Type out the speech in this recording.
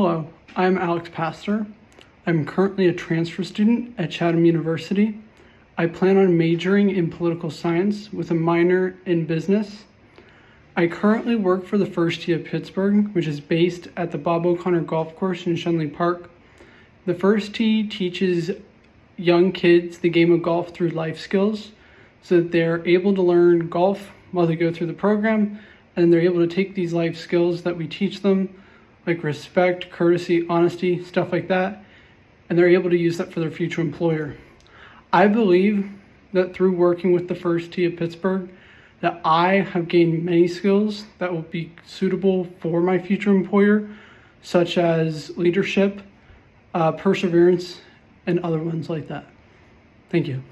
Hello, I'm Alex Pastor. I'm currently a transfer student at Chatham University. I plan on majoring in political science with a minor in business. I currently work for the First Tee of Pittsburgh, which is based at the Bob O'Connor Golf Course in Schenley Park. The First Tee teaches young kids the game of golf through life skills so that they're able to learn golf while they go through the program and they're able to take these life skills that we teach them like respect, courtesy, honesty, stuff like that, and they're able to use that for their future employer. I believe that through working with the First Tee of Pittsburgh, that I have gained many skills that will be suitable for my future employer, such as leadership, uh, perseverance, and other ones like that. Thank you.